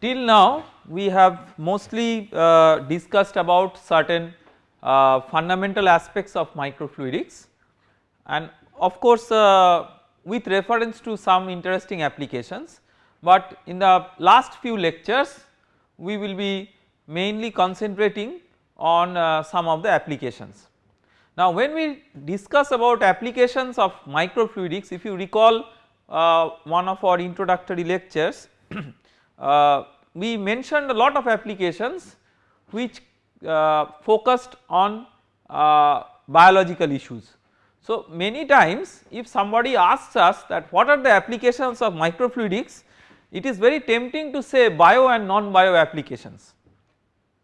till now we have mostly uh, discussed about certain uh, fundamental aspects of microfluidics and of course uh, with reference to some interesting applications but in the last few lectures we will be mainly concentrating on uh, some of the applications. Now when we discuss about applications of microfluidics if you recall uh, one of our introductory lectures uh, we mentioned a lot of applications which uh, focused on uh, biological issues. So many times if somebody asks us that what are the applications of microfluidics it is very tempting to say bio and non-bio applications.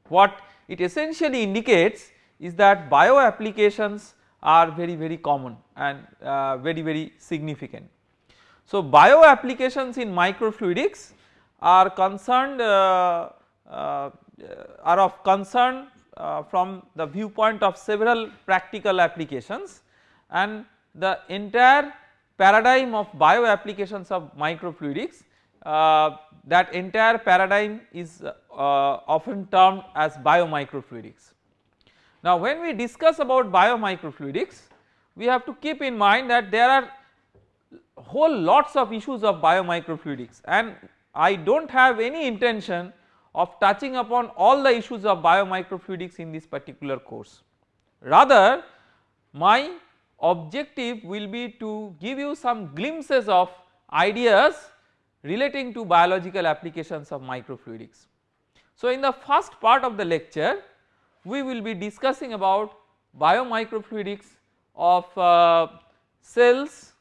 What it essentially indicates is that bio applications are very very common and uh, very very significant. So bio applications in microfluidics are concerned uh, uh, are of concern uh, from the viewpoint of several practical applications and the entire paradigm of bio applications of microfluidics uh, that entire paradigm is uh, often termed as biomicrofluidics. Now when we discuss about biomicrofluidics we have to keep in mind that there are whole lots of issues of biomicrofluidics and I do not have any intention of touching upon all the issues of biomicrofluidics in this particular course. Rather my objective will be to give you some glimpses of ideas relating to biological applications of microfluidics. So in the first part of the lecture we will be discussing about biomicrofluidics of uh, cells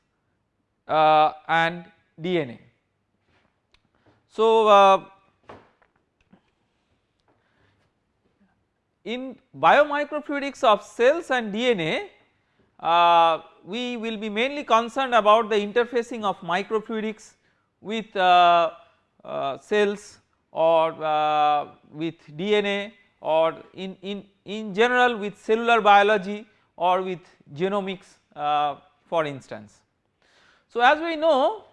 uh, and DNA. So uh, in biomicrofluidics of cells and DNA uh, we will be mainly concerned about the interfacing of microfluidics with uh, uh, cells or uh, with DNA or in, in, in general with cellular biology or with genomics for instance. So as we know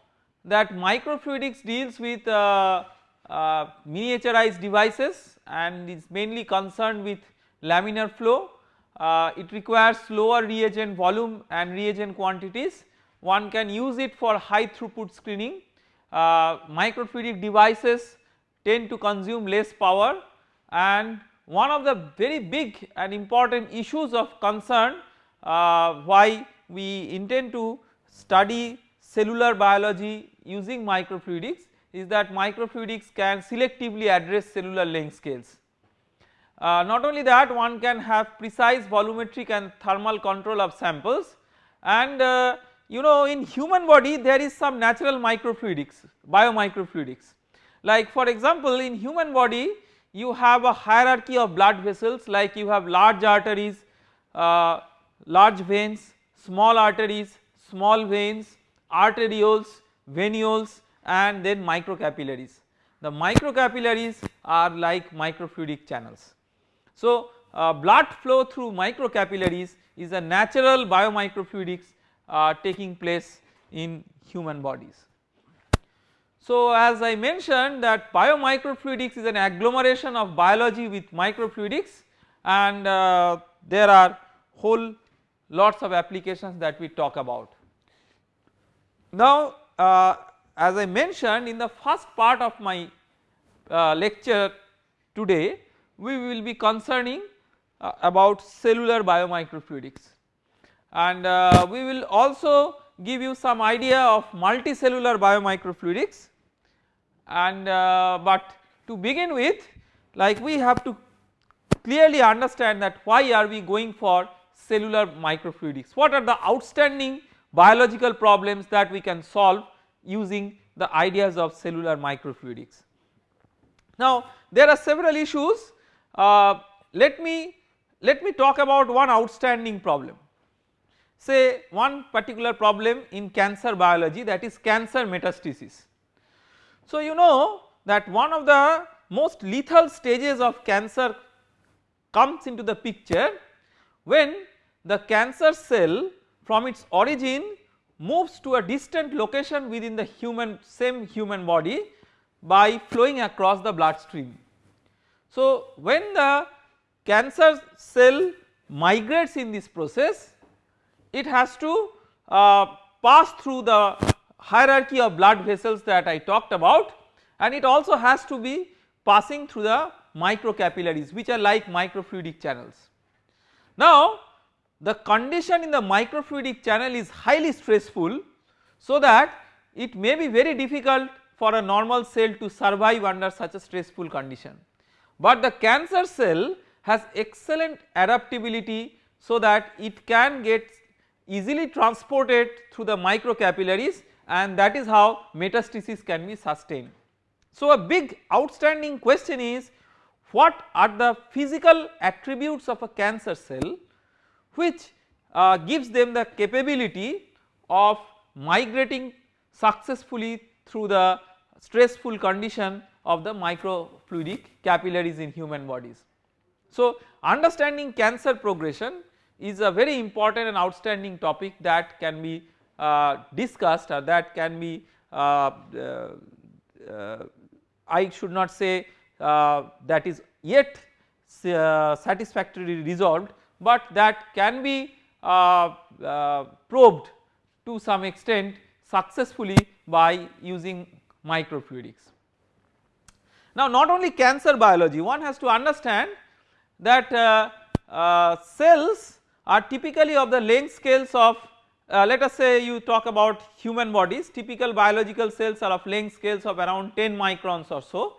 that microfluidics deals with uh, uh, miniaturized devices and is mainly concerned with laminar flow. Uh, it requires lower reagent volume and reagent quantities. One can use it for high throughput screening uh, microfluidic devices tend to consume less power and one of the very big and important issues of concern uh, why we intend to study cellular biology using microfluidics is that microfluidics can selectively address cellular length scales. Uh, not only that one can have precise volumetric and thermal control of samples and uh, you know in human body there is some natural microfluidics biomicrofluidics like for example in human body you have a hierarchy of blood vessels like you have large arteries uh, large veins small arteries small veins arterioles venules and then microcapillaries the microcapillaries are like microfluidic channels so uh, blood flow through microcapillaries is a natural biomicrofluidics uh, taking place in human bodies. So as I mentioned that biomicrofluidics is an agglomeration of biology with microfluidics and uh, there are whole lots of applications that we talk about. Now uh, as I mentioned in the first part of my uh, lecture today we will be concerning uh, about cellular biomicrofluidics and uh, we will also give you some idea of multicellular biomicrofluidics and uh, but to begin with like we have to clearly understand that why are we going for cellular microfluidics what are the outstanding biological problems that we can solve using the ideas of cellular microfluidics. Now there are several issues uh, let me let me talk about one outstanding problem say one particular problem in cancer biology that is cancer metastasis. So you know that one of the most lethal stages of cancer comes into the picture when the cancer cell from its origin moves to a distant location within the human same human body by flowing across the bloodstream. So when the cancer cell migrates in this process it has to uh, pass through the hierarchy of blood vessels that I talked about and it also has to be passing through the microcapillaries which are like microfluidic channels. Now the condition in the microfluidic channel is highly stressful so that it may be very difficult for a normal cell to survive under such a stressful condition. But the cancer cell has excellent adaptability so that it can get easily transported through the microcapillaries and that is how metastasis can be sustained. So a big outstanding question is what are the physical attributes of a cancer cell which uh, gives them the capability of migrating successfully through the stressful condition of the microfluidic capillaries in human bodies. So understanding cancer progression is a very important and outstanding topic that can be uh, discussed or that can be uh, uh, uh I should not say uh, that is yet uh, satisfactorily resolved, but that can be probed to some extent successfully by using microfluidics. Now not only cancer biology one has to understand that uh, uh, cells are typically of the length scales of uh, let us say you talk about human bodies typical biological cells are of length scales of around 10 microns or so.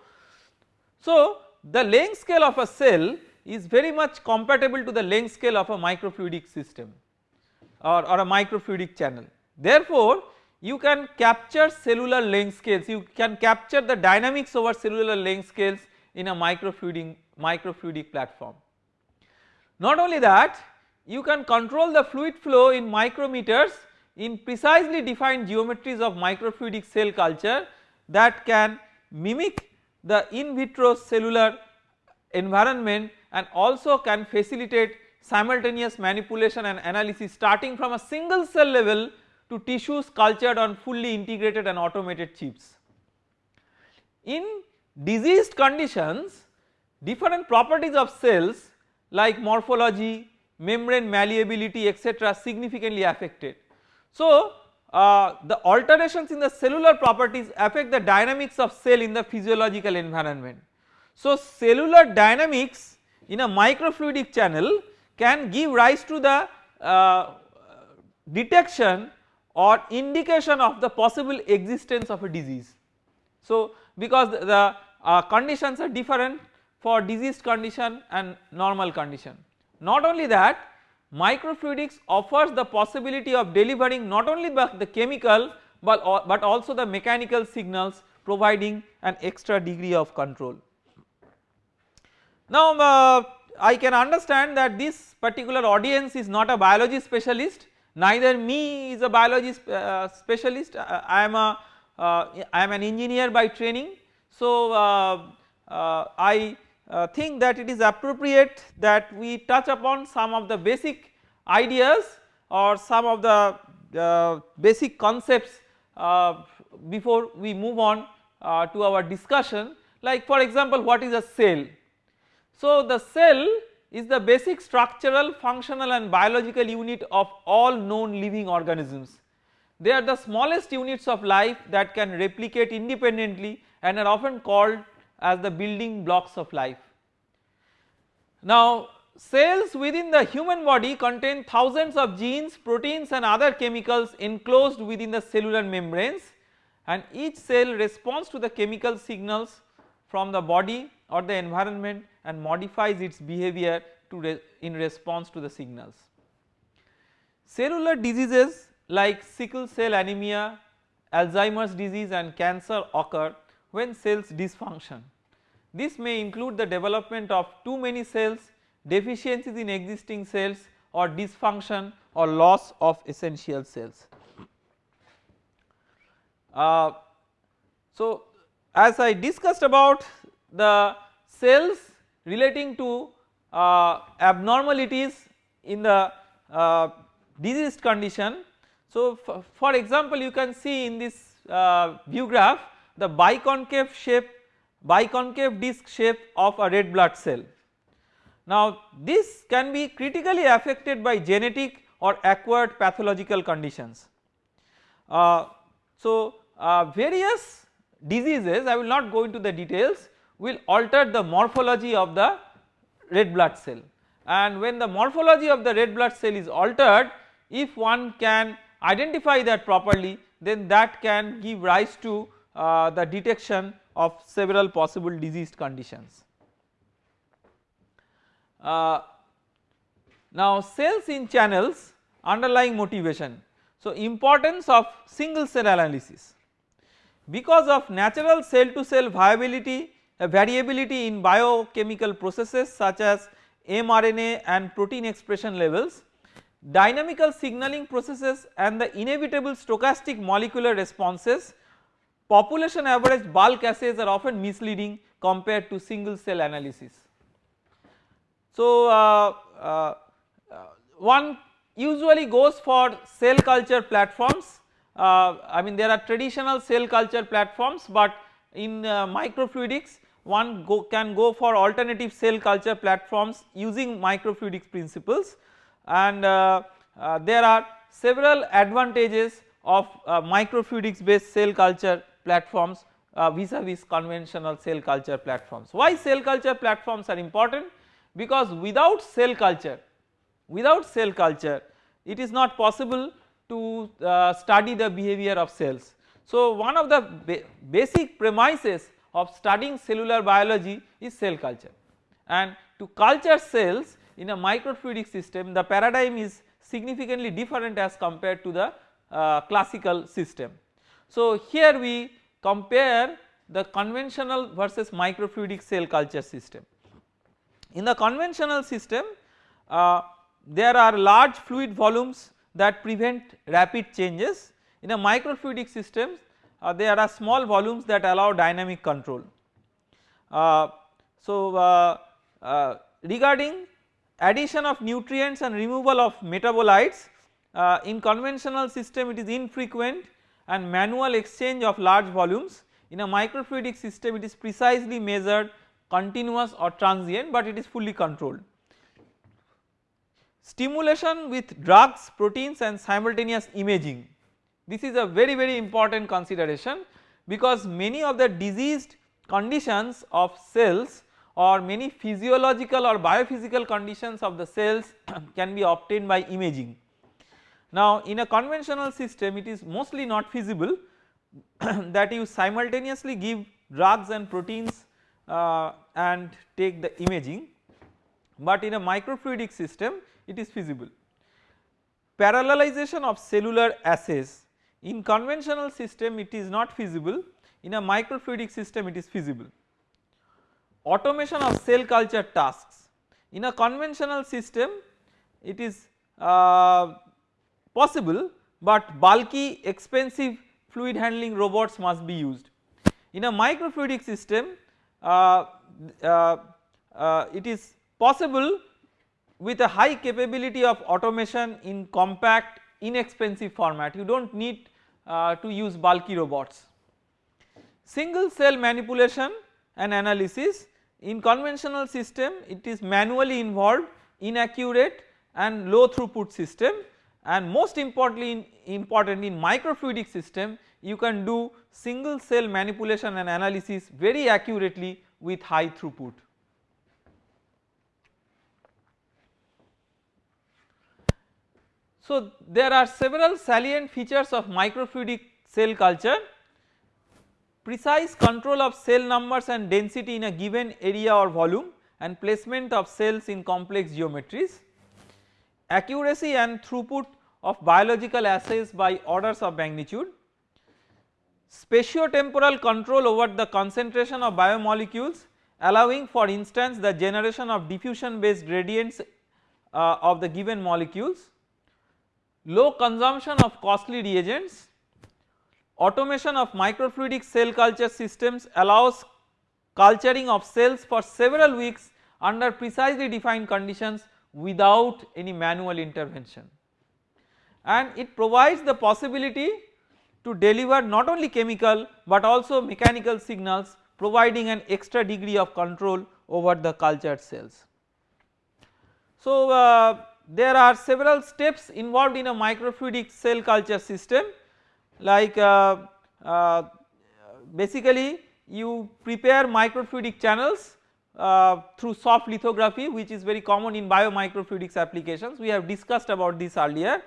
So the length scale of a cell is very much compatible to the length scale of a microfluidic system or, or a microfluidic channel. Therefore you can capture cellular length scales you can capture the dynamics over cellular length scales in a microfluidic microfluidic platform. Not only that you can control the fluid flow in micrometers in precisely defined geometries of microfluidic cell culture that can mimic the in vitro cellular environment and also can facilitate simultaneous manipulation and analysis starting from a single cell level to tissues cultured on fully integrated and automated chips. In diseased conditions different properties of cells like morphology, membrane malleability etc significantly affected. So uh, the alterations in the cellular properties affect the dynamics of cell in the physiological environment. So cellular dynamics in a microfluidic channel can give rise to the uh, detection or indication of the possible existence of a disease. So because the uh, conditions are different for diseased condition and normal condition. Not only that microfluidics offers the possibility of delivering not only the chemical but, but also the mechanical signals providing an extra degree of control. Now uh, I can understand that this particular audience is not a biology specialist neither me is a biology uh, specialist uh, I am a uh, I am an engineer by training. So uh, uh, I think that it is appropriate that we touch upon some of the basic ideas or some of the basic concepts before we move on to our discussion like for example what is a cell. So the cell is the basic structural functional and biological unit of all known living organisms. They are the smallest units of life that can replicate independently and are often called as the building blocks of life. Now cells within the human body contain thousands of genes, proteins and other chemicals enclosed within the cellular membranes and each cell responds to the chemical signals from the body or the environment and modifies its behavior re in response to the signals. Cellular diseases like sickle cell anemia, Alzheimer's disease and cancer occur when cells dysfunction. This may include the development of too many cells, deficiencies in existing cells or dysfunction or loss of essential cells. Uh, so as I discussed about the cells relating to uh, abnormalities in the uh, diseased condition. So for example you can see in this uh, view graph the biconcave shape biconcave disc shape of a red blood cell. Now this can be critically affected by genetic or acquired pathological conditions. Uh, so uh, various diseases I will not go into the details will alter the morphology of the red blood cell and when the morphology of the red blood cell is altered if one can identify that properly then that can give rise to uh, the detection of several possible diseased conditions. Uh, now cells in channels underlying motivation. So importance of single cell analysis because of natural cell to cell viability variability in biochemical processes such as mRNA and protein expression levels dynamical signaling processes and the inevitable stochastic molecular responses population average bulk assays are often misleading compared to single cell analysis. So uh, uh, one usually goes for cell culture platforms uh, I mean there are traditional cell culture platforms but in uh, microfluidics one go can go for alternative cell culture platforms using microfluidics principles and uh, there are several advantages of microfluidics based cell culture platforms uh, vis-a-vis conventional cell culture platforms. Why cell culture platforms are important? Because without cell culture, without cell culture it is not possible to uh, study the behavior of cells. So one of the ba basic premises of studying cellular biology is cell culture and to culture cells in a microfluidic system the paradigm is significantly different as compared to the uh, classical system. So here we compare the conventional versus microfluidic cell culture system. In the conventional system uh, there are large fluid volumes that prevent rapid changes in a microfluidic system uh, there are small volumes that allow dynamic control. Uh, so uh, uh, regarding addition of nutrients and removal of metabolites uh, in conventional system it is infrequent and manual exchange of large volumes in a microfluidic system it is precisely measured continuous or transient but it is fully controlled. Stimulation with drugs, proteins and simultaneous imaging this is a very very important consideration because many of the diseased conditions of cells or many physiological or biophysical conditions of the cells can be obtained by imaging now in a conventional system it is mostly not feasible that you simultaneously give drugs and proteins uh, and take the imaging but in a microfluidic system it is feasible. Parallelization of cellular assays in conventional system it is not feasible in a microfluidic system it is feasible. Automation of cell culture tasks in a conventional system it is uh, possible but bulky expensive fluid handling robots must be used. In a microfluidic system uh, uh, uh, it is possible with a high capability of automation in compact inexpensive format you do not need uh, to use bulky robots. Single cell manipulation and analysis in conventional system it is manually involved inaccurate and low throughput system and most importantly in, important in microfluidic system you can do single cell manipulation and analysis very accurately with high throughput. So there are several salient features of microfluidic cell culture. Precise control of cell numbers and density in a given area or volume and placement of cells in complex geometries. Accuracy and throughput of biological assays by orders of magnitude, spatiotemporal control over the concentration of biomolecules allowing for instance the generation of diffusion based gradients uh, of the given molecules, low consumption of costly reagents, automation of microfluidic cell culture systems allows culturing of cells for several weeks under precisely defined conditions without any manual intervention and it provides the possibility to deliver not only chemical but also mechanical signals providing an extra degree of control over the cultured cells. So, uh, there are several steps involved in a microfluidic cell culture system like uh, uh, basically you prepare microfluidic channels uh, through soft lithography which is very common in biomicrofluidics applications we have discussed about this earlier.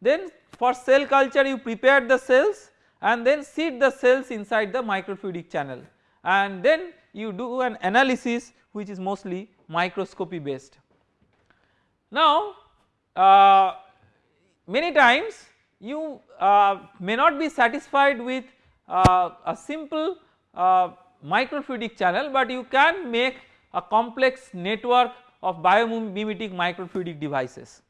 Then for cell culture you prepare the cells and then seed the cells inside the microfluidic channel and then you do an analysis which is mostly microscopy based. Now uh, many times you uh, may not be satisfied with uh, a simple uh, microfluidic channel but you can make a complex network of biomimetic microfluidic devices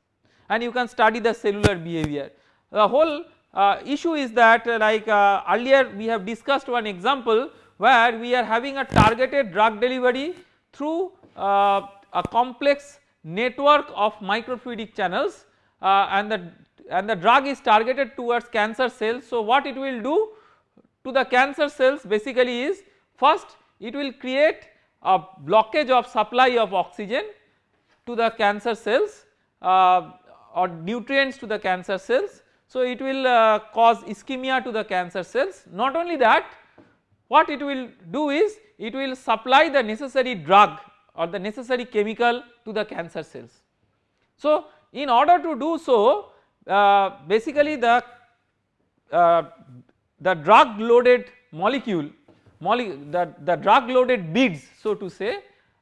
and you can study the cellular behavior. The whole uh, issue is that like earlier we have discussed one example where we are having a targeted drug delivery through a complex network of microfluidic channels uh, and the and the drug is targeted towards cancer cells. So what it will do to the cancer cells basically is first it will create a blockage of supply of oxygen to the cancer cells uh, or nutrients to the cancer cells. So it will uh, cause ischemia to the cancer cells not only that what it will do is it will supply the necessary drug or the necessary chemical to the cancer cells. So in order to do so uh, basically the uh, the drug loaded molecule mole the, the drug loaded beads so to say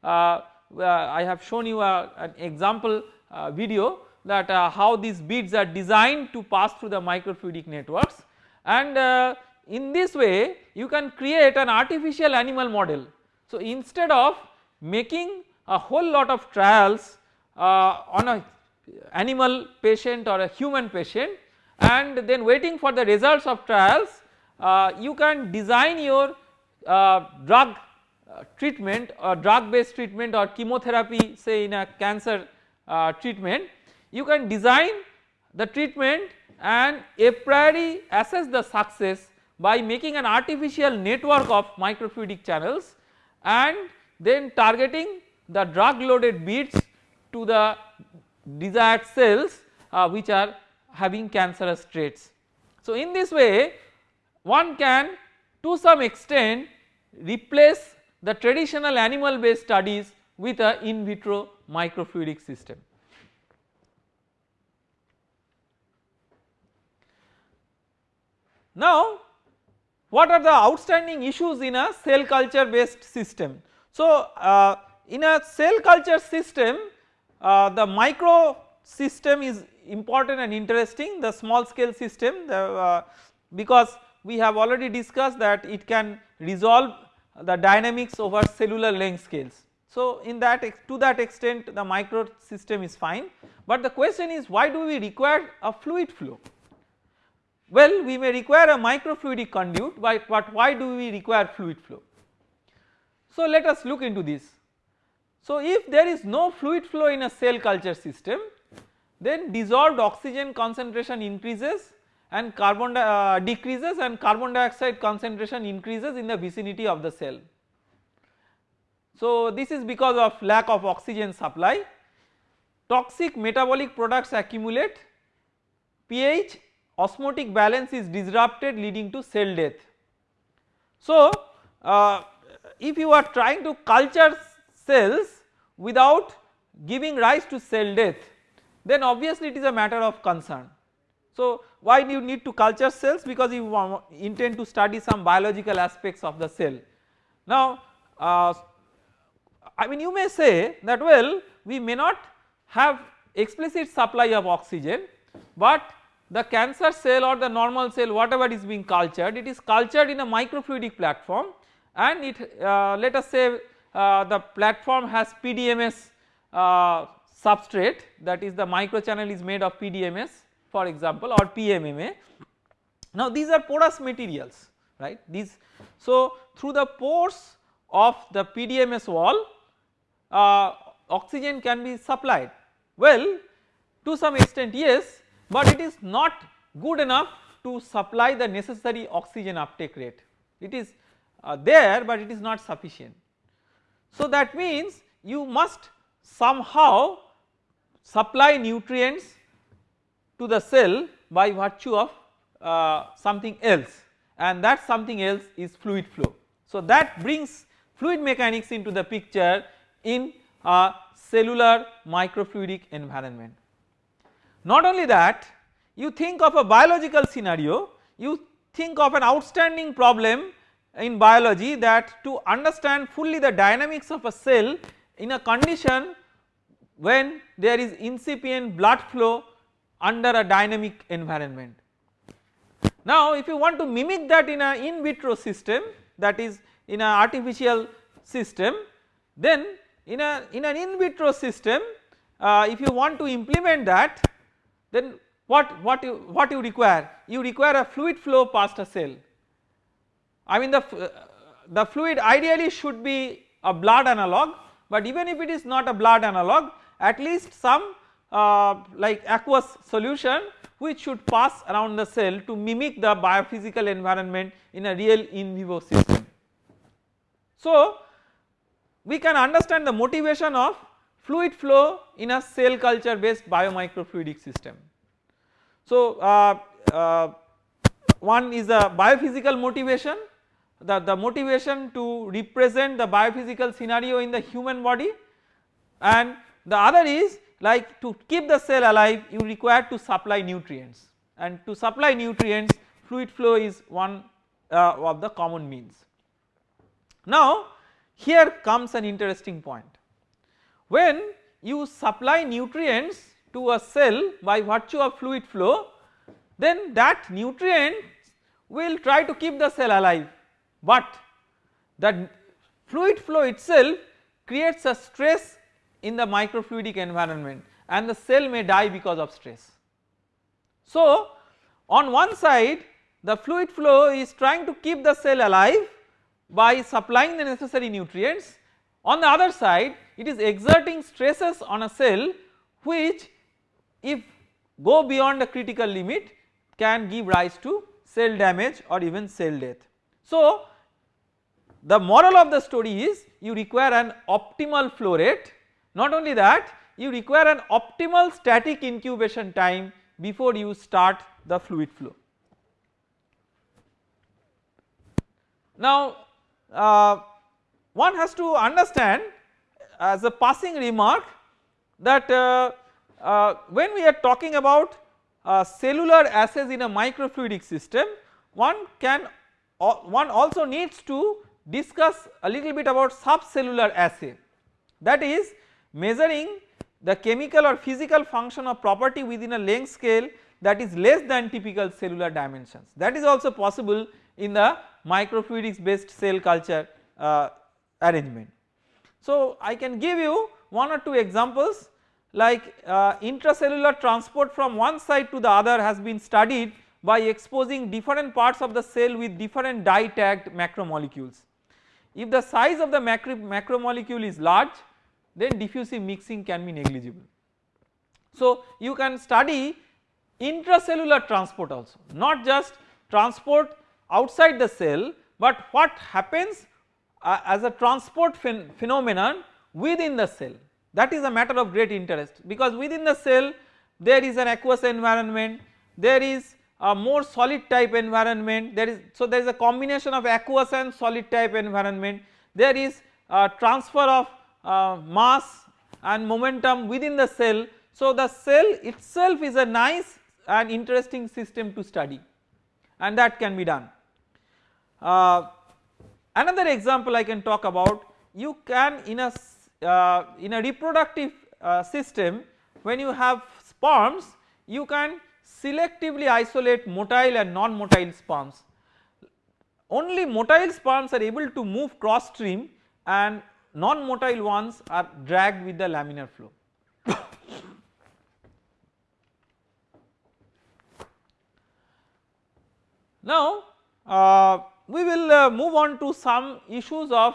uh, uh I have shown you a, an example uh, video that uh, how these beads are designed to pass through the microfluidic networks and in this way you can create an artificial animal model. So instead of making a whole lot of trials on a animal patient or a human patient and then waiting for the results of trials uh, you can design your uh, drug uh, treatment or drug based treatment or chemotherapy say in a cancer uh, treatment. You can design the treatment and a priori assess the success by making an artificial network of microfluidic channels and then targeting the drug loaded beads to the desired cells uh, which are having cancerous traits. So in this way one can to some extent replace the traditional animal based studies with a in vitro microfluidic system. Now what are the outstanding issues in a cell culture based system? So uh, in a cell culture system uh, the micro system is important and interesting the small scale system the, uh, because we have already discussed that it can resolve the dynamics over cellular length scales. So in that to that extent the micro system is fine but the question is why do we require a fluid flow? Well we may require a microfluidic conduit but, but why do we require fluid flow? So let us look into this. So if there is no fluid flow in a cell culture system then dissolved oxygen concentration increases and carbon uh, decreases and carbon dioxide concentration increases in the vicinity of the cell. So this is because of lack of oxygen supply, toxic metabolic products accumulate, pH osmotic balance is disrupted leading to cell death. So uh, if you are trying to culture cells without giving rise to cell death then obviously it is a matter of concern. So why do you need to culture cells because you intend to study some biological aspects of the cell. Now uh, I mean you may say that well we may not have explicit supply of oxygen but the cancer cell or the normal cell whatever is being cultured it is cultured in a microfluidic platform and it uh, let us say uh, the platform has PDMS uh, substrate that is the microchannel is made of PDMS for example or PMMA. Now these are porous materials right these so through the pores of the PDMS wall uh, oxygen can be supplied well to some extent yes but it is not good enough to supply the necessary oxygen uptake rate. It is uh, there but it is not sufficient. So that means you must somehow supply nutrients to the cell by virtue of uh, something else and that something else is fluid flow. So that brings fluid mechanics into the picture in a cellular microfluidic environment. Not only that you think of a biological scenario you think of an outstanding problem in biology that to understand fully the dynamics of a cell in a condition when there is incipient blood flow under a dynamic environment. Now if you want to mimic that in a in vitro system that is in an artificial system then in a in an in vitro system uh, if you want to implement that then what what you what you require you require a fluid flow past a cell I mean the uh, the fluid ideally should be a blood analog but even if it is not a blood analog at least some uh, like aqueous solution which should pass around the cell to mimic the biophysical environment in a real in vivo system. So we can understand the motivation of fluid flow in a cell culture based biomicrofluidic system. So uh, uh, one is a biophysical motivation the, the motivation to represent the biophysical scenario in the human body. And the other is like to keep the cell alive you require to supply nutrients. And to supply nutrients fluid flow is one uh, of the common means. Now here comes an interesting point. When you supply nutrients to a cell by virtue of fluid flow then that nutrient will try to keep the cell alive but the fluid flow itself creates a stress in the microfluidic environment and the cell may die because of stress. So on one side the fluid flow is trying to keep the cell alive by supplying the necessary nutrients on the other side it is exerting stresses on a cell which if go beyond a critical limit can give rise to cell damage or even cell death. So the moral of the story is you require an optimal flow rate not only that you require an optimal static incubation time before you start the fluid flow. Now uh, one has to understand as a passing remark that uh, uh, when we are talking about uh, cellular assays in a microfluidic system one can one also needs to discuss a little bit about subcellular assay that is measuring the chemical or physical function of property within a length scale that is less than typical cellular dimensions that is also possible in the microfluidics based cell culture uh, arrangement. So I can give you one or two examples like uh, intracellular transport from one side to the other has been studied by exposing different parts of the cell with different dye tagged macromolecules. If the size of the macro macromolecule is large then diffusive mixing can be negligible. So you can study intracellular transport also not just transport outside the cell but what happens uh, as a transport phen phenomenon within the cell that is a matter of great interest because within the cell there is an aqueous environment there is a more solid type environment. There is so there is a combination of aqueous and solid type environment. There is a transfer of uh, mass and momentum within the cell. So the cell itself is a nice and interesting system to study and that can be done. Uh, another example I can talk about you can in a uh, in a reproductive uh, system when you have sperms you can selectively isolate motile and non-motile sperms. Only motile sperms are able to move cross stream and non-motile ones are dragged with the laminar flow. now uh, we will uh, move on to some issues of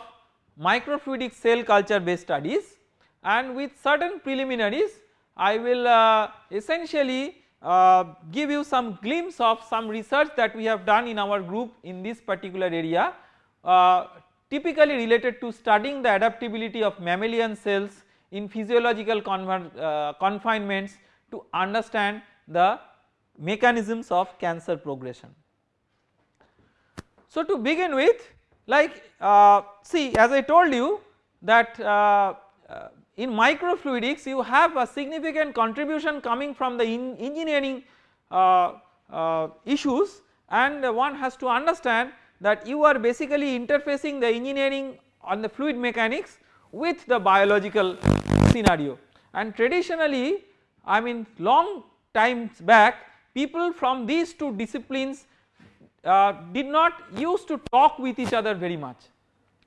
microfluidic cell culture based studies and with certain preliminaries I will uh, essentially uh, give you some glimpse of some research that we have done in our group in this particular area uh, typically related to studying the adaptability of mammalian cells in physiological uh, confinements to understand the mechanisms of cancer progression. So to begin with like uh, see as I told you that uh, in microfluidics you have a significant contribution coming from the engineering uh, uh, issues and one has to understand that you are basically interfacing the engineering on the fluid mechanics with the biological scenario. And traditionally I mean long times back people from these two disciplines uh, did not used to talk with each other very much.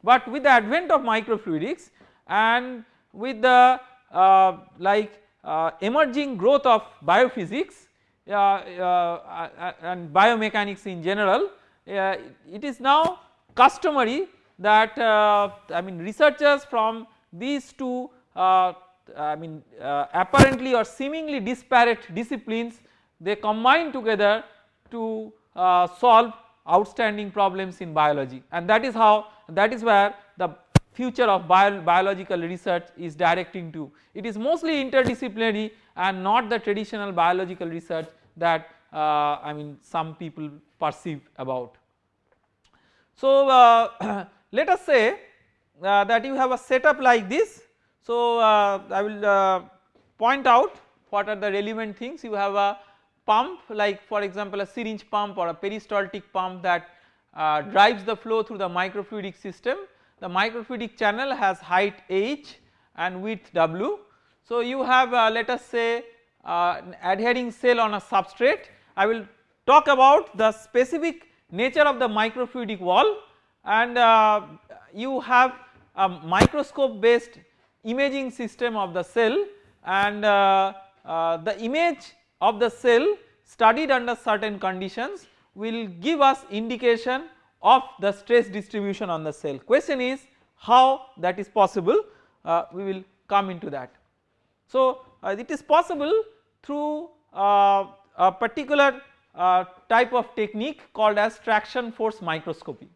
But with the advent of microfluidics and with the uh, like uh, emerging growth of biophysics uh, uh, uh, uh and biomechanics in general. It is now customary that I mean researchers from these two I mean apparently or seemingly disparate disciplines they combine together to solve outstanding problems in biology. And that is how that is where the future of bio biological research is directing to. It is mostly interdisciplinary and not the traditional biological research that uh, I mean some people perceive about. So uh, let us say uh, that you have a setup like this. So uh, I will uh, point out what are the relevant things you have a pump like for example a syringe pump or a peristaltic pump that uh, drives the flow through the microfluidic system the microfluidic channel has height h and width w. So you have uh, let us say uh, adhering cell on a substrate. I will talk about the specific nature of the microfluidic wall. And uh, you have a microscope based imaging system of the cell. And uh, uh, the image of the cell studied under certain conditions will give us indication of the stress distribution on the cell. Question is how that is possible uh, we will come into that. So uh, it is possible through uh, a particular uh, type of technique called as traction force microscopy.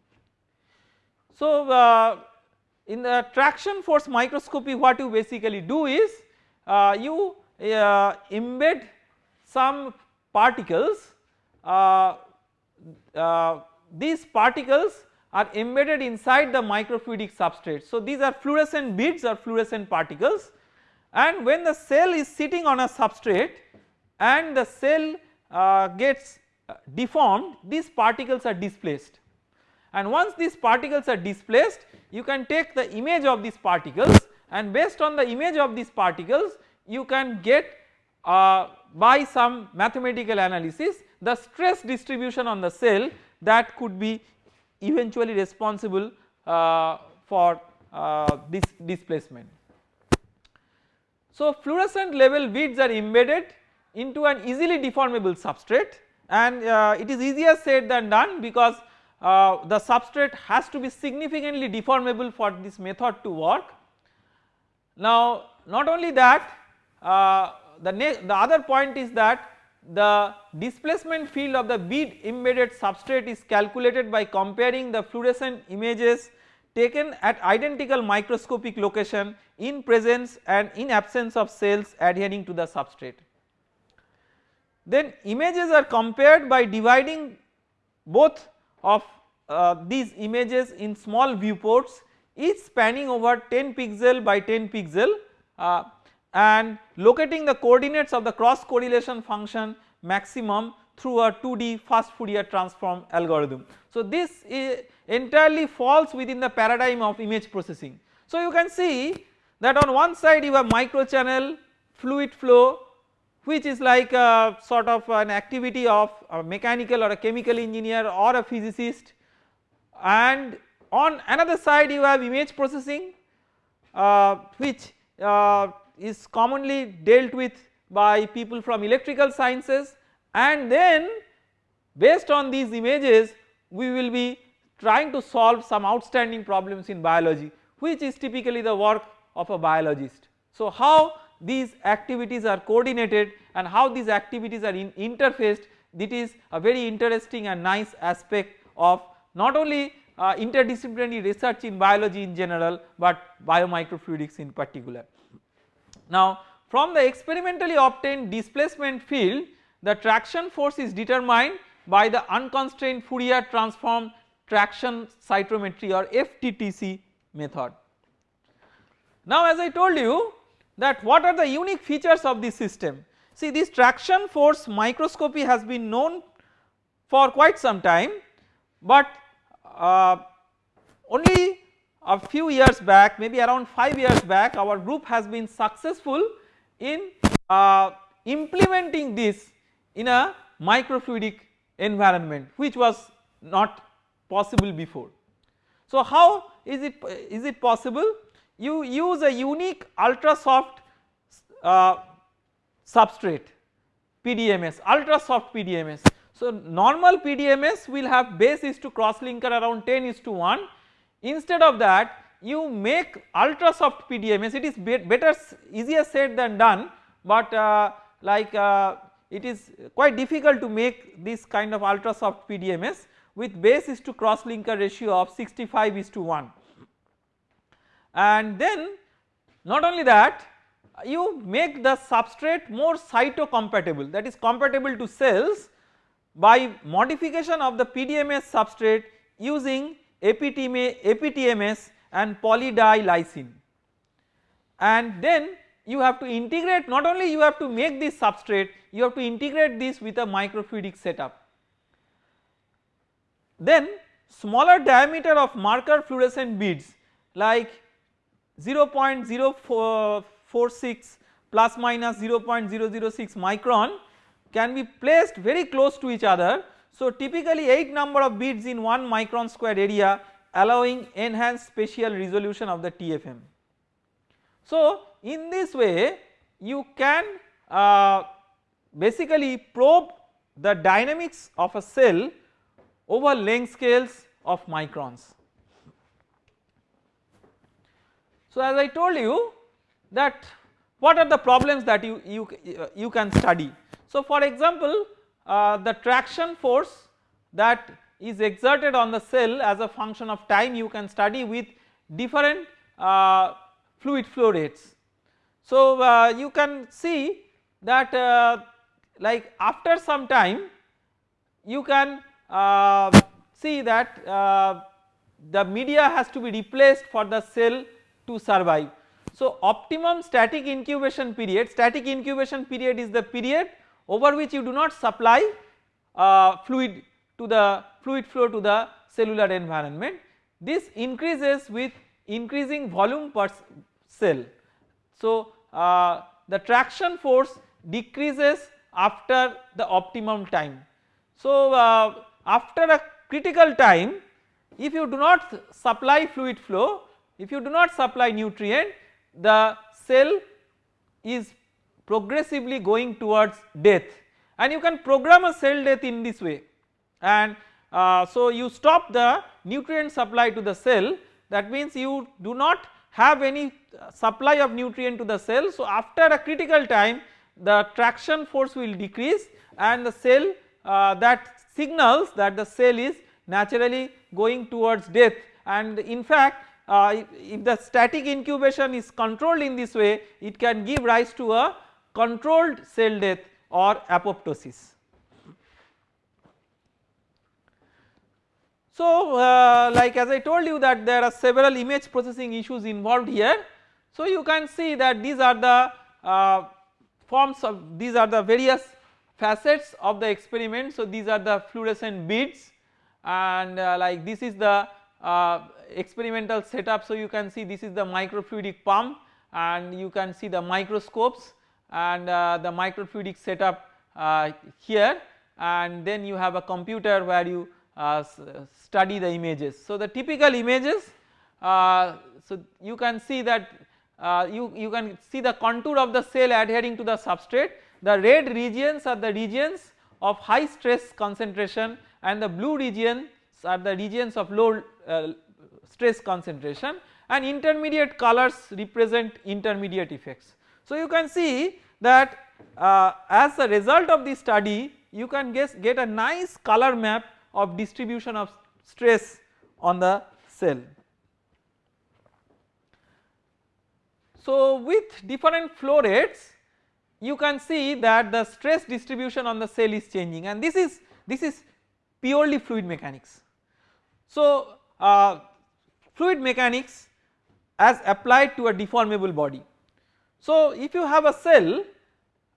So uh, in the traction force microscopy what you basically do is uh, you embed some particles these particles are embedded inside the microfluidic substrate. So these are fluorescent beads or fluorescent particles and when the cell is sitting on a substrate and the cell uh, gets uh, deformed these particles are displaced and once these particles are displaced you can take the image of these particles and based on the image of these particles you can get uh, by some mathematical analysis the stress distribution on the cell that could be eventually responsible uh, for uh, this displacement. So fluorescent level beads are embedded into an easily deformable substrate and uh, it is easier said than done because uh, the substrate has to be significantly deformable for this method to work. Now not only that uh, the, the other point is that the displacement field of the bead embedded substrate is calculated by comparing the fluorescent images taken at identical microscopic location in presence and in absence of cells adhering to the substrate. Then images are compared by dividing both of uh, these images in small viewports each spanning over 10 pixel by 10 pixel uh, and locating the coordinates of the cross correlation function maximum through a 2D fast Fourier transform algorithm. So this entirely falls within the paradigm of image processing. So you can see that on one side you have microchannel fluid flow which is like a sort of an activity of a mechanical or a chemical engineer or a physicist and on another side you have image processing uh, which uh, is commonly dealt with by people from electrical sciences and then based on these images we will be trying to solve some outstanding problems in biology which is typically the work of a biologist. So how these activities are coordinated and how these activities are in interfaced that is a very interesting and nice aspect of not only uh, interdisciplinary research in biology in general but biomicrofluidics in particular. Now from the experimentally obtained displacement field the traction force is determined by the unconstrained Fourier transform traction cytometry or FTTC method. Now as I told you that what are the unique features of this system see this traction force microscopy has been known for quite some time but uh, only a few years back maybe around 5 years back our group has been successful in uh, implementing this in a microfluidic environment which was not possible before. So how is it is it possible you use a unique ultra soft uh, substrate PDMS ultra soft PDMS. So normal PDMS will have base is to cross linker around 10 is to 1 instead of that you make ultra soft PDMS it is better easier said than done but uh, like uh, it is quite difficult to make this kind of ultra soft PDMS with base is to cross linker ratio of 65 is to 1 and then not only that you make the substrate more cytocompatible. That is compatible to cells by modification of the PDMS substrate using APTMS and poly-D-lysine and then you have to integrate not only you have to make this substrate you have to integrate this with a microfluidic setup. Then smaller diameter of marker fluorescent beads like 0.046 plus minus 0.006 micron can be placed very close to each other. So typically 8 number of beads in 1 micron square area allowing enhanced spatial resolution of the TFM. So in this way you can uh, basically probe the dynamics of a cell over length scales of microns. So as I told you that what are the problems that you, you, you can study. So for example uh, the traction force that is exerted on the cell as a function of time you can study with different uh, fluid flow rates. So uh, you can see that uh, like after some time you can uh, see that the media has to be replaced for the cell to survive. So optimum static incubation period, static incubation period is the period over which you do not supply uh, fluid to the fluid flow to the cellular environment. This increases with increasing volume per cell. So uh, the traction force decreases after the optimum time. So uh, after a critical time if you do not supply fluid flow, if you do not supply nutrient the cell is progressively going towards death. And you can program a cell death in this way. And uh, so you stop the nutrient supply to the cell. That means you do not have any uh, supply of nutrient to the cell. So after a critical time the traction force will decrease and the cell uh, that signals that the cell is naturally going towards death. And in fact uh, if, if the static incubation is controlled in this way it can give rise to a controlled cell death or apoptosis. So uh, like as I told you that there are several image processing issues involved here. So you can see that these are the uh, forms of these are the various facets of the experiment. So these are the fluorescent beads and uh, like this is the uh, experimental setup. So you can see this is the microfluidic pump and you can see the microscopes and uh, the microfluidic setup uh, here and then you have a computer where you uh, study the images. So the typical images so you can see that you, you can see the contour of the cell adhering to the substrate the red regions are the regions of high stress concentration and the blue regions are the regions of low uh, stress concentration and intermediate colors represent intermediate effects. So you can see that uh, as a result of this study you can guess, get a nice color map of distribution of stress on the cell. So with different flow rates you can see that the stress distribution on the cell is changing and this is this is purely fluid mechanics. So uh, fluid mechanics as applied to a deformable body. So if you have a cell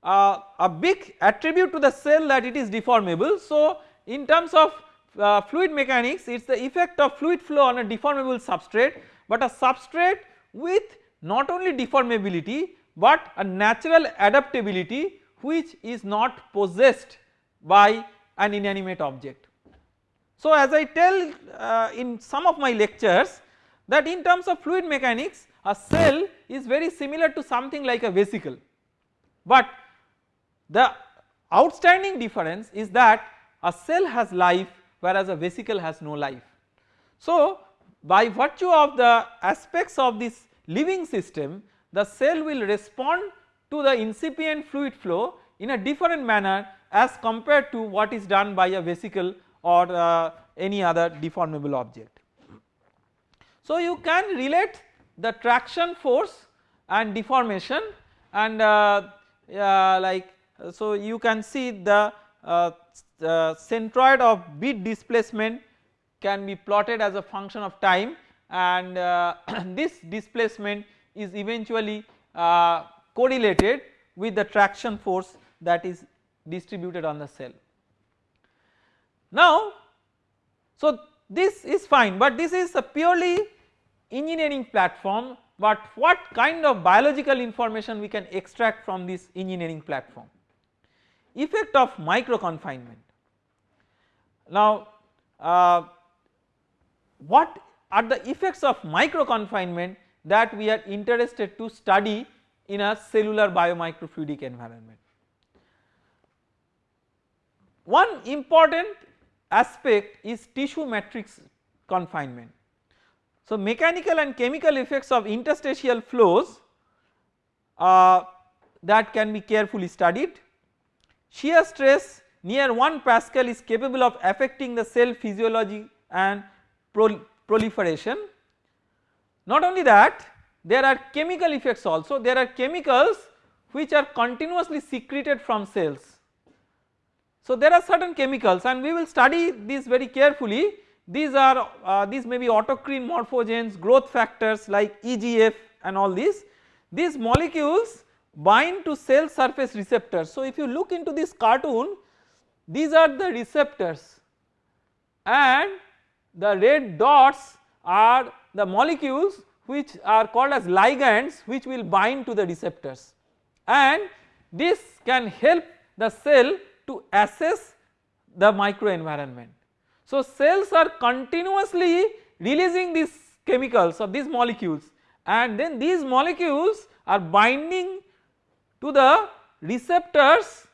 uh, a big attribute to the cell that it is deformable. So in terms of uh, fluid mechanics it is the effect of fluid flow on a deformable substrate but a substrate with not only deformability but a natural adaptability which is not possessed by an inanimate object. So as I tell uh, in some of my lectures that in terms of fluid mechanics a cell is very similar to something like a vesicle but the outstanding difference is that a cell has life whereas a vesicle has no life. So by virtue of the aspects of this living system the cell will respond to the incipient fluid flow in a different manner as compared to what is done by a vesicle or uh, any other deformable object. So you can relate the traction force and deformation and uh, uh, like so you can see the, uh, the centroid of bead displacement can be plotted as a function of time and uh, this displacement is eventually uh, correlated with the traction force that is distributed on the cell. Now so this is fine but this is a purely engineering platform but what kind of biological information we can extract from this engineering platform. Effect of micro confinement. Now uh, what are the effects of micro confinement that we are interested to study in a cellular biomicrofluidic environment. One important aspect is tissue matrix confinement. So mechanical and chemical effects of interstitial flows uh, that can be carefully studied. Shear stress near 1 Pascal is capable of affecting the cell physiology and proliferation not only that there are chemical effects also there are chemicals which are continuously secreted from cells. So there are certain chemicals and we will study these very carefully these are uh, these may be autocrine morphogens growth factors like EGF and all these these molecules bind to cell surface receptors. So if you look into this cartoon these are the receptors and the red dots are the molecules which are called as ligands which will bind to the receptors and this can help the cell to assess the microenvironment. So cells are continuously releasing these chemicals or these molecules and then these molecules are binding to the receptors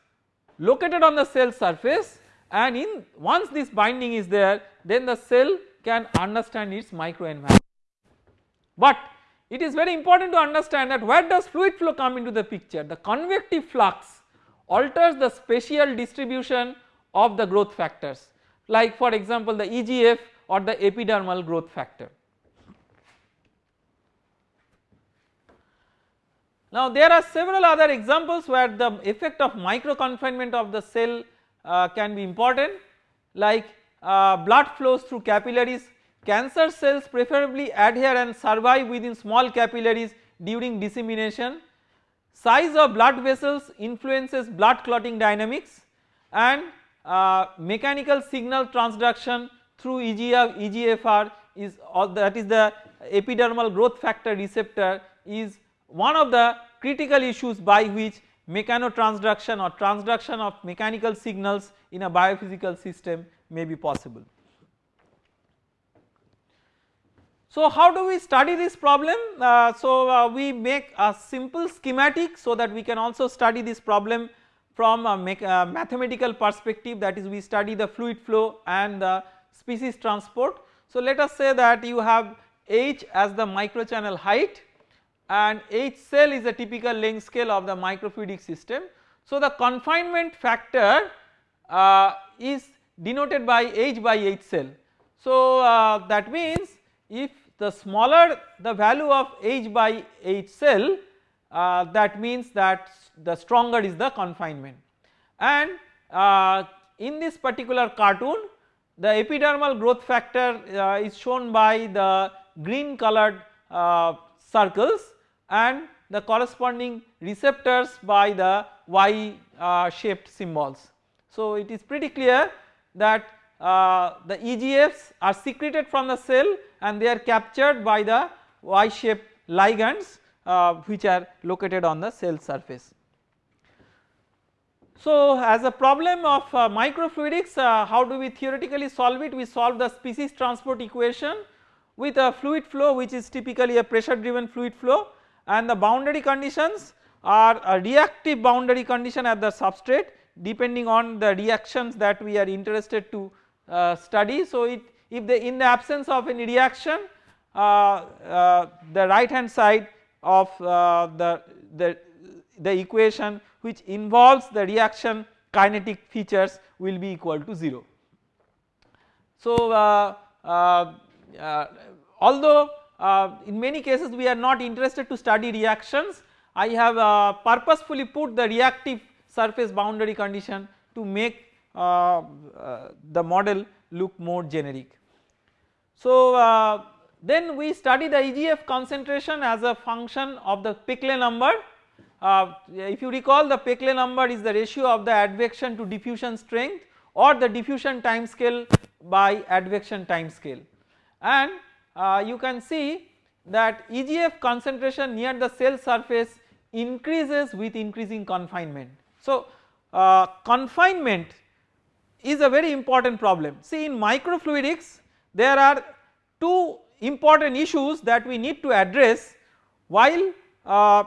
located on the cell surface and in once this binding is there then the cell can understand its microenvironment. But it is very important to understand that where does fluid flow come into the picture the convective flux alters the spatial distribution of the growth factors like for example the EGF or the epidermal growth factor. Now there are several other examples where the effect of micro confinement of the cell uh, can be important like uh, blood flows through capillaries Cancer cells preferably adhere and survive within small capillaries during dissemination. Size of blood vessels influences blood clotting dynamics and uh, mechanical signal transduction through EGF, EGFR is that is the epidermal growth factor receptor is one of the critical issues by which mechanotransduction or transduction of mechanical signals in a biophysical system may be possible. So how do we study this problem? Uh, so uh, we make a simple schematic so that we can also study this problem from a uh, mathematical perspective that is we study the fluid flow and the species transport. So let us say that you have h as the microchannel height and H cell is a typical length scale of the microfluidic system. So the confinement factor uh, is denoted by H by H cell. So uh, that means if the smaller the value of H by H cell uh, that means that the stronger is the confinement and uh, in this particular cartoon the epidermal growth factor uh, is shown by the green colored uh, circles and the corresponding receptors by the Y uh, shaped symbols. So it is pretty clear that uh, the EGFs are secreted from the cell and they are captured by the Y shaped ligands uh, which are located on the cell surface. So as a problem of uh, microfluidics uh, how do we theoretically solve it we solve the species transport equation with a fluid flow which is typically a pressure driven fluid flow and the boundary conditions are a reactive boundary condition at the substrate depending on the reactions that we are interested to uh, study. So it if the in the absence of any reaction uh, uh, the right hand side of uh, the, the, the equation which involves the reaction kinetic features will be equal to 0. So uh, uh, uh, although uh, in many cases we are not interested to study reactions I have uh, purposefully put the reactive surface boundary condition to make the model look more generic. So then we study the EGF concentration as a function of the Peclet number. Uh, if you recall the Peclet number is the ratio of the advection to diffusion strength or the diffusion time scale by advection time scale and uh, you can see that EGF concentration near the cell surface increases with increasing confinement. So uh, confinement is a very important problem see in microfluidics there are two important issues that we need to address while uh,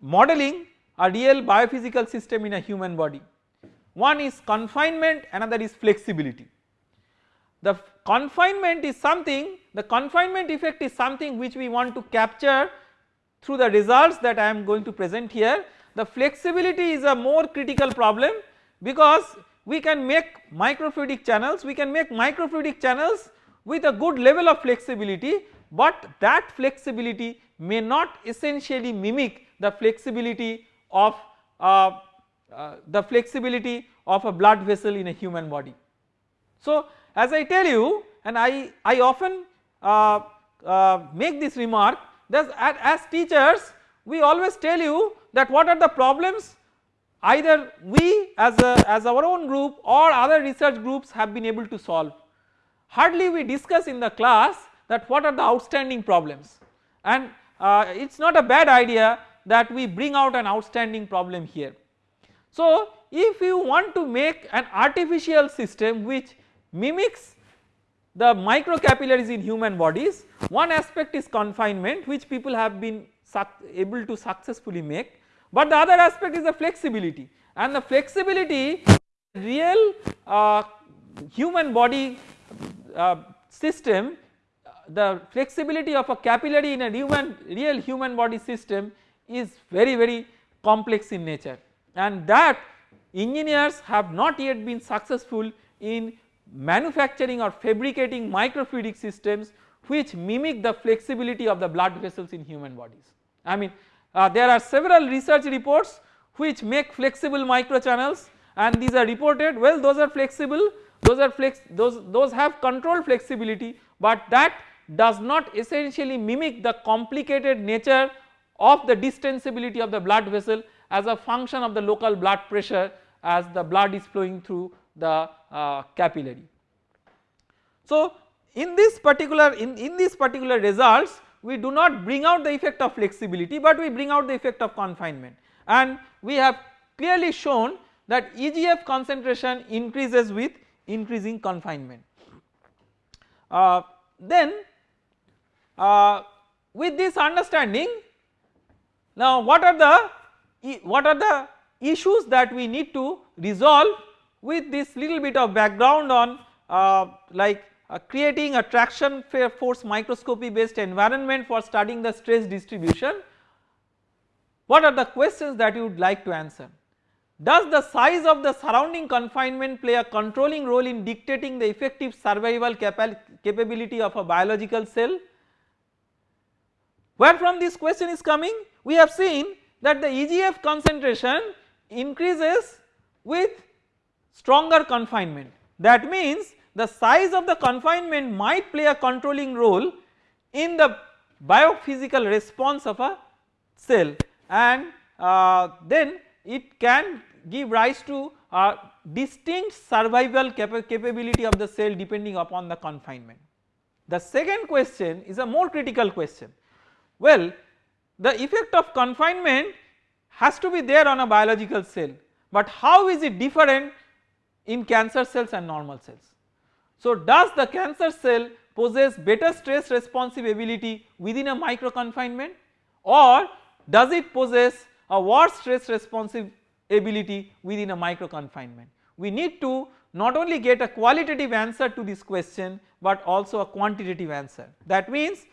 modeling a real biophysical system in a human body. One is confinement another is flexibility. The confinement is something the confinement effect is something which we want to capture through the results that I am going to present here. The flexibility is a more critical problem because we can make microfluidic channels, we can make microfluidic channels with a good level of flexibility but that flexibility may not essentially mimic the flexibility of uh, uh, the flexibility of a blood vessel in a human body. So as I tell you and I, I often uh, uh make this remark that as, teachers we always tell you that what are the problems either we as a as our own group or other research groups have been able to solve hardly we discuss in the class that what are the outstanding problems. And uh, it is not a bad idea that we bring out an outstanding problem here. So if you want to make an artificial system which mimics the microcapillaries in human bodies one aspect is confinement which people have been able to successfully make. But the other aspect is the flexibility. And the flexibility real uh, human body uh, system the flexibility of a capillary in a human real human body system is very very complex in nature and that engineers have not yet been successful in manufacturing or fabricating microfluidic systems which mimic the flexibility of the blood vessels in human bodies. I mean uh, there are several research reports which make flexible microchannels and these are reported well those are flexible those are flex those those have control flexibility but that does not essentially mimic the complicated nature of the distensibility of the blood vessel as a function of the local blood pressure as the blood is flowing through the uh, capillary. So in this particular in, in these particular results we do not bring out the effect of flexibility but we bring out the effect of confinement and we have clearly shown that EGF concentration increases with increasing confinement. Uh, then uh, with this understanding now what are the what are the issues that we need to resolve with this little bit of background on uh, like uh, creating a traction force microscopy based environment for studying the stress distribution. what are the questions that you would like to answer? Does the size of the surrounding confinement play a controlling role in dictating the effective survival capability of a biological cell? Where from this question is coming? We have seen that the EGF concentration increases with stronger confinement that means the size of the confinement might play a controlling role in the biophysical response of a cell and uh, then it can give rise to a distinct survival capa capability of the cell depending upon the confinement. The second question is a more critical question. Well the effect of confinement has to be there on a biological cell but how is it different in cancer cells and normal cells. So does the cancer cell possess better stress responsive ability within a micro confinement or does it possess a worse stress responsive ability within a micro confinement. We need to not only get a qualitative answer to this question but also a quantitative answer that means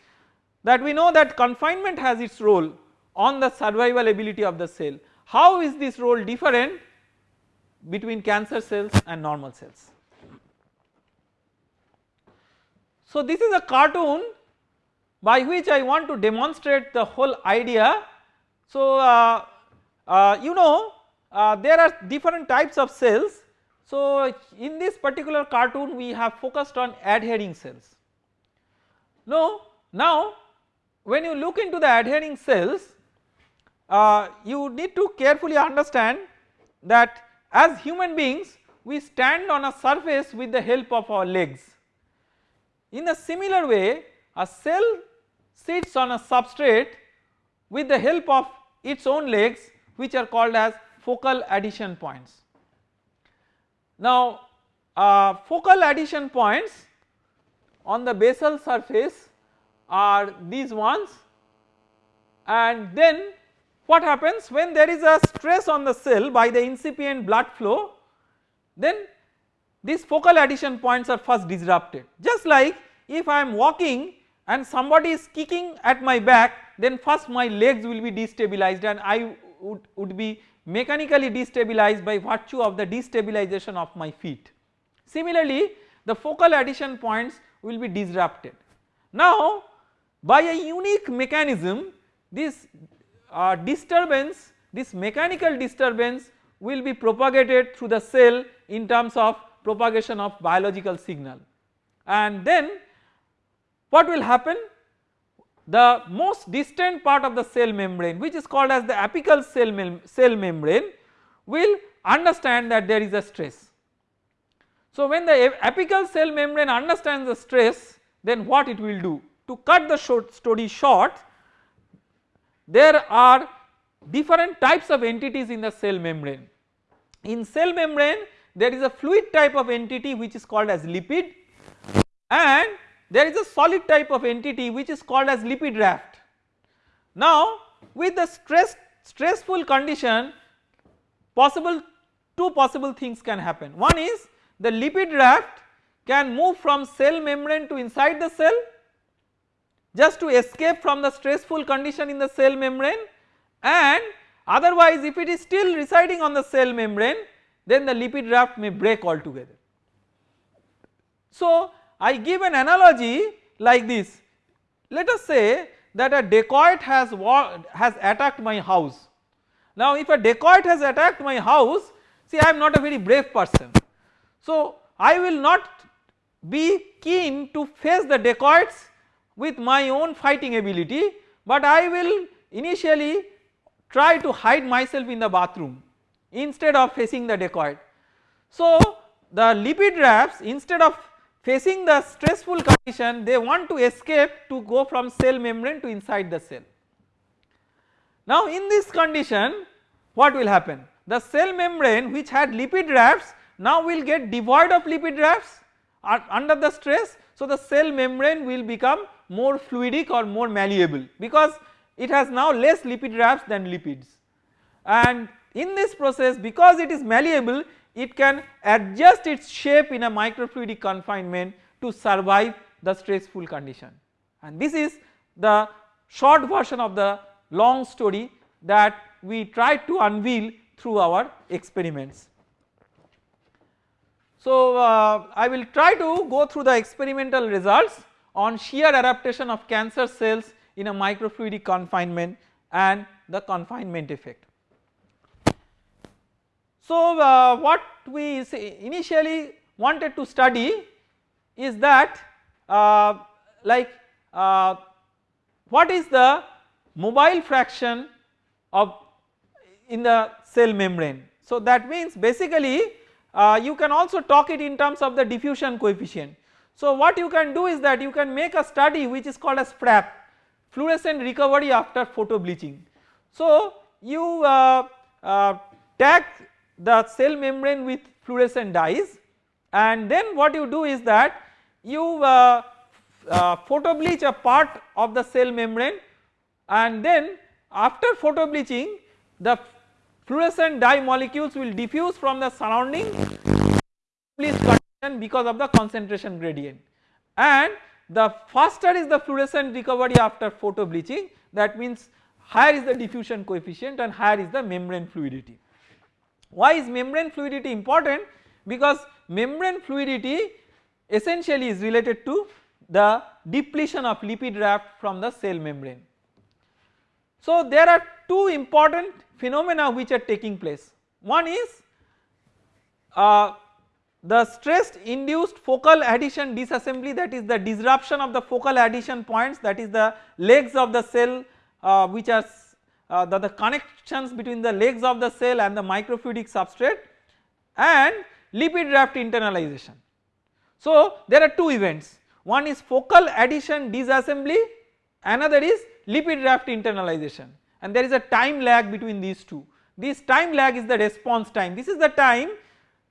that we know that confinement has its role on the survival ability of the cell. How is this role different between cancer cells and normal cells. So this is a cartoon by which I want to demonstrate the whole idea. So uh, uh, you know uh, there are different types of cells. So in this particular cartoon we have focused on adhering cells. Now, now when you look into the adhering cells uh, you need to carefully understand that as human beings we stand on a surface with the help of our legs. In a similar way a cell sits on a substrate with the help of its own legs which are called as focal adhesion points. Now uh, focal adhesion points on the basal surface are these ones. And then what happens when there is a stress on the cell by the incipient blood flow? Then these focal adhesion points are first disrupted. Just like if I am walking and somebody is kicking at my back then first my legs will be destabilized and I would, would be mechanically destabilized by virtue of the destabilization of my feet. Similarly the focal adhesion points will be disrupted. Now by a unique mechanism this uh, disturbance this mechanical disturbance will be propagated through the cell in terms of propagation of biological signal and then what will happen the most distant part of the cell membrane which is called as the apical cell, mem cell membrane will understand that there is a stress. So when the apical cell membrane understands the stress then what it will do to cut the short story short there are different types of entities in the cell membrane. In cell membrane there is a fluid type of entity which is called as lipid and there is a solid type of entity which is called as lipid raft. Now with the stress stressful condition possible two possible things can happen one is the lipid raft can move from cell membrane to inside the cell just to escape from the stressful condition in the cell membrane and otherwise if it is still residing on the cell membrane then the lipid raft may break altogether. So I give an analogy like this let us say that a dacoit has has attacked my house. Now if a dacoit has attacked my house see I am not a very brave person so I will not be keen to face the dacoits with my own fighting ability but I will initially try to hide myself in the bathroom instead of facing the dacoit. So the lipid rafts instead of facing the stressful condition they want to escape to go from cell membrane to inside the cell. Now in this condition what will happen? The cell membrane which had lipid rafts now will get devoid of lipid rafts under the stress so the cell membrane will become more fluidic or more malleable because it has now less lipid rafts than lipids and in this process because it is malleable it can adjust its shape in a microfluidic confinement to survive the stressful condition and this is the short version of the long story that we try to unveil through our experiments. So uh, I will try to go through the experimental results on shear adaptation of cancer cells in a microfluidic confinement and the confinement effect. So uh, what we initially wanted to study is that uh, like uh, what is the mobile fraction of in the cell membrane. So that means basically uh, you can also talk it in terms of the diffusion coefficient. So what you can do is that you can make a study which is called as FRAP fluorescent recovery after photo bleaching. So you uh, uh, tag the cell membrane with fluorescent dyes and then what you do is that you uh, uh, photo bleach a part of the cell membrane and then after photo bleaching the fluorescent dye molecules will diffuse from the surrounding because of the concentration gradient and the faster is the fluorescent recovery after photo bleaching that means higher is the diffusion coefficient and higher is the membrane fluidity. Why is membrane fluidity important? Because membrane fluidity essentially is related to the depletion of lipid raft from the cell membrane. So there are two important phenomena which are taking place. One is uh, the stress induced focal adhesion disassembly that is the disruption of the focal adhesion points that is the legs of the cell uh, which are uh, the, the connections between the legs of the cell and the microfluidic substrate and lipid raft internalization. So there are two events one is focal adhesion disassembly another is lipid raft internalization and there is a time lag between these two. This time lag is the response time this is the time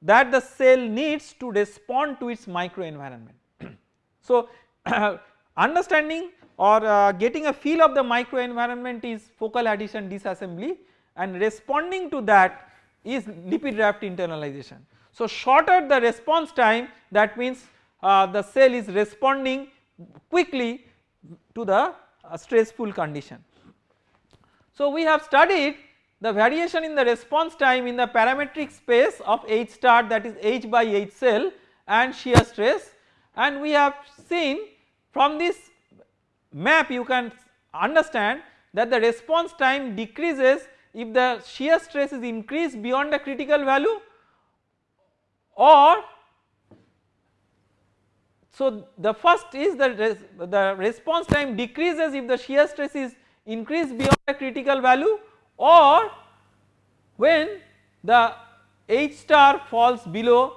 that the cell needs to respond to its microenvironment. so understanding or uh, getting a feel of the microenvironment is focal adhesion disassembly and responding to that is lipid raft internalization. So shorter the response time that means uh, the cell is responding quickly to the uh, stressful condition. So we have studied the variation in the response time in the parametric space of H star that is H by H cell and shear stress and we have seen from this map you can understand that the response time decreases if the shear stress is increased beyond the critical value or so the first is the, res, the response time decreases if the shear stress is increased beyond the critical value or when the H star falls below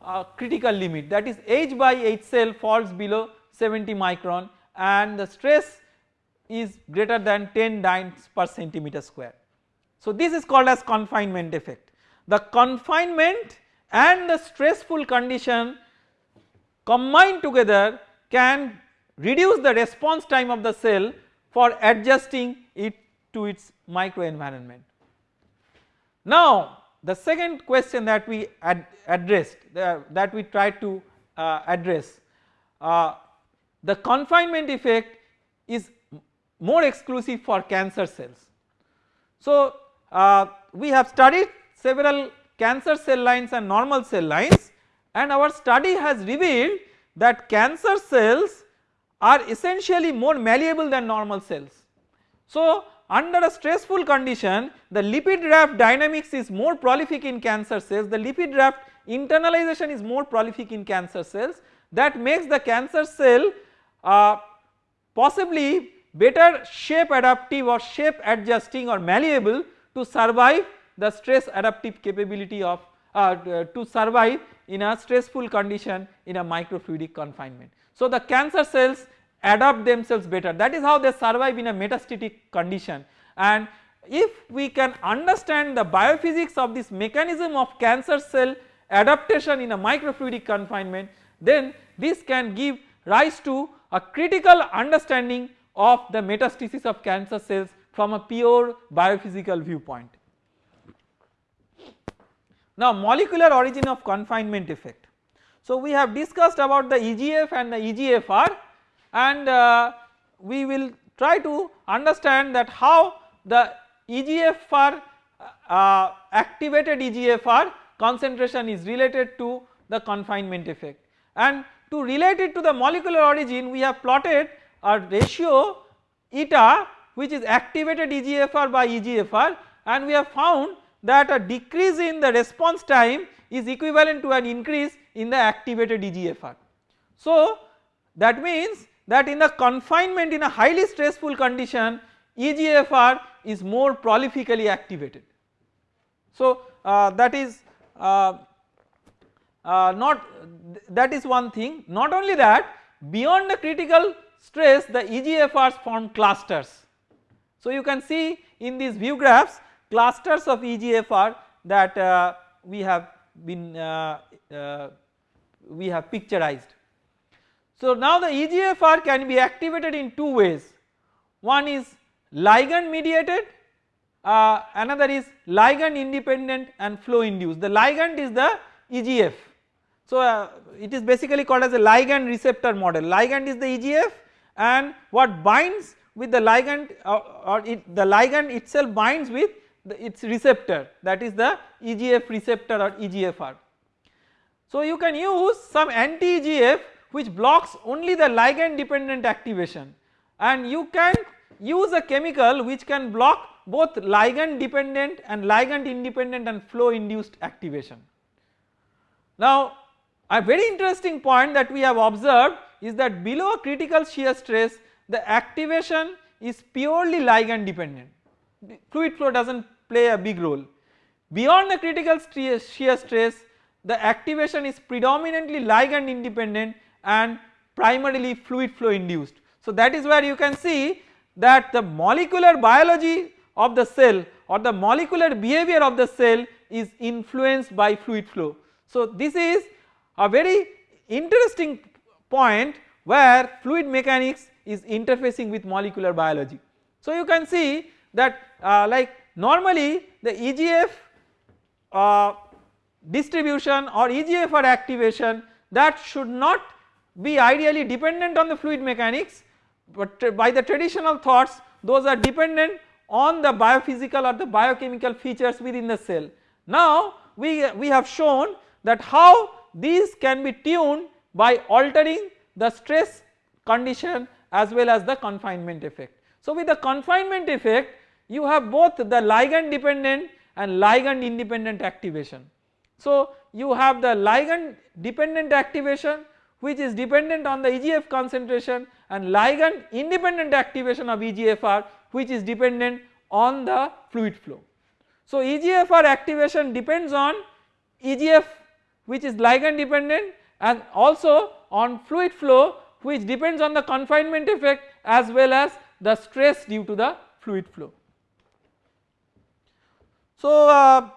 a critical limit that is H by H cell falls below 70 micron and the stress is greater than 10 dynes per centimeter square. So this is called as confinement effect. The confinement and the stressful condition combined together can reduce the response time of the cell for adjusting it to its microenvironment. Now the second question that we ad addressed that we tried to uh, address uh, the confinement effect is more exclusive for cancer cells. So uh, we have studied several cancer cell lines and normal cell lines and our study has revealed that cancer cells are essentially more malleable than normal cells. So under a stressful condition the lipid raft dynamics is more prolific in cancer cells, the lipid raft internalization is more prolific in cancer cells that makes the cancer cell uh, possibly better shape adaptive or shape adjusting or malleable to survive the stress adaptive capability of uh, to survive in a stressful condition in a microfluidic confinement. So the cancer cells adapt themselves better that is how they survive in a metastatic condition and if we can understand the biophysics of this mechanism of cancer cell adaptation in a microfluidic confinement then this can give rise to a critical understanding of the metastasis of cancer cells from a pure biophysical viewpoint. Now molecular origin of confinement effect. So we have discussed about the EGF and the EGFR and uh, we will try to understand that how the EGFR uh, activated EGFR concentration is related to the confinement effect and to relate it to the molecular origin we have plotted a ratio eta which is activated EGFR by EGFR and we have found that a decrease in the response time is equivalent to an increase in the activated EGFR. So that means that in the confinement in a highly stressful condition EGFR is more prolifically activated. So uh, that is uh, uh, not that is one thing not only that beyond the critical stress the EGFRs form clusters. So you can see in these view graphs clusters of EGFR that uh, we have been uh, uh, we have picturized. So now the EGFR can be activated in two ways one is ligand mediated uh, another is ligand independent and flow induced the ligand is the EGF. So uh, it is basically called as a ligand receptor model ligand is the EGF and what binds with the ligand uh, or it, the ligand itself binds with the, its receptor that is the EGF receptor or EGFR. So you can use some anti EGF which blocks only the ligand dependent activation and you can use a chemical which can block both ligand dependent and ligand independent and flow induced activation. Now a very interesting point that we have observed is that below a critical shear stress the activation is purely ligand dependent fluid flow does not play a big role. Beyond the critical shear stress the activation is predominantly ligand independent and primarily fluid flow induced. So that is where you can see that the molecular biology of the cell or the molecular behavior of the cell is influenced by fluid flow. So this is a very interesting point where fluid mechanics is interfacing with molecular biology. So you can see that uh, like normally the EGF uh, distribution or EGFR activation that should not be ideally dependent on the fluid mechanics but by the traditional thoughts those are dependent on the biophysical or the biochemical features within the cell. Now we, we have shown that how these can be tuned by altering the stress condition as well as the confinement effect. So with the confinement effect you have both the ligand dependent and ligand independent activation. So you have the ligand dependent activation which is dependent on the EGF concentration and ligand independent activation of EGFR which is dependent on the fluid flow. So EGFR activation depends on EGF which is ligand dependent and also on fluid flow which depends on the confinement effect as well as the stress due to the fluid flow. So uh,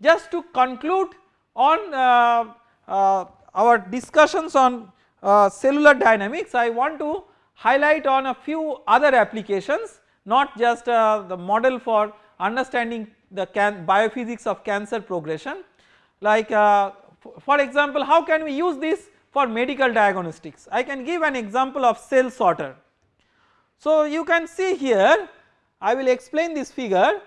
just to conclude on uh, uh, our discussions on uh, cellular dynamics I want to highlight on a few other applications not just uh, the model for understanding the biophysics of cancer progression like uh, for example how can we use this for medical diagnostics? I can give an example of cell sorter. So you can see here I will explain this figure.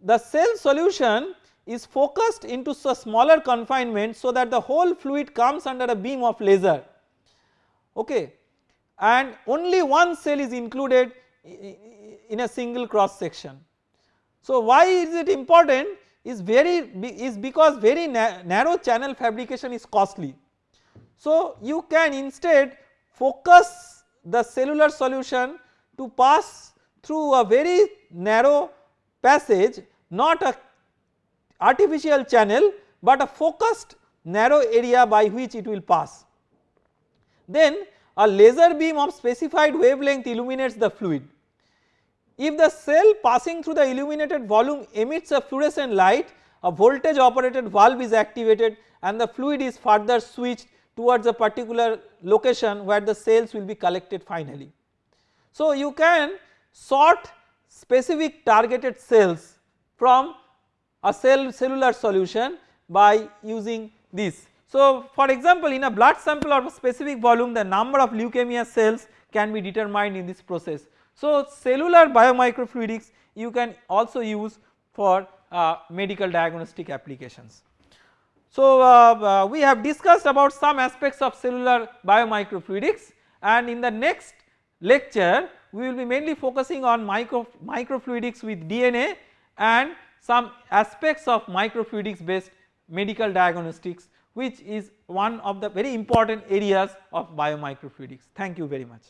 The cell solution is focused into a smaller confinement so that the whole fluid comes under a beam of laser. Okay. And only one cell is included in a single cross section. So why is it important is very is because very na narrow channel fabrication is costly. So you can instead focus the cellular solution to pass through a very narrow passage not a artificial channel but a focused narrow area by which it will pass. Then a laser beam of specified wavelength illuminates the fluid. If the cell passing through the illuminated volume emits a fluorescent light a voltage operated valve is activated and the fluid is further switched towards a particular location where the cells will be collected finally. So you can sort specific targeted cells from a cell cellular solution by using this. So for example in a blood sample of a specific volume the number of leukemia cells can be determined in this process. So cellular biomicrofluidics you can also use for uh, medical diagnostic applications. So uh, uh, we have discussed about some aspects of cellular biomicrofluidics and in the next lecture we will be mainly focusing on micro microfluidics with DNA and some aspects of microfluidics based medical diagnostics which is one of the very important areas of biomicrofluidics. Thank you very much.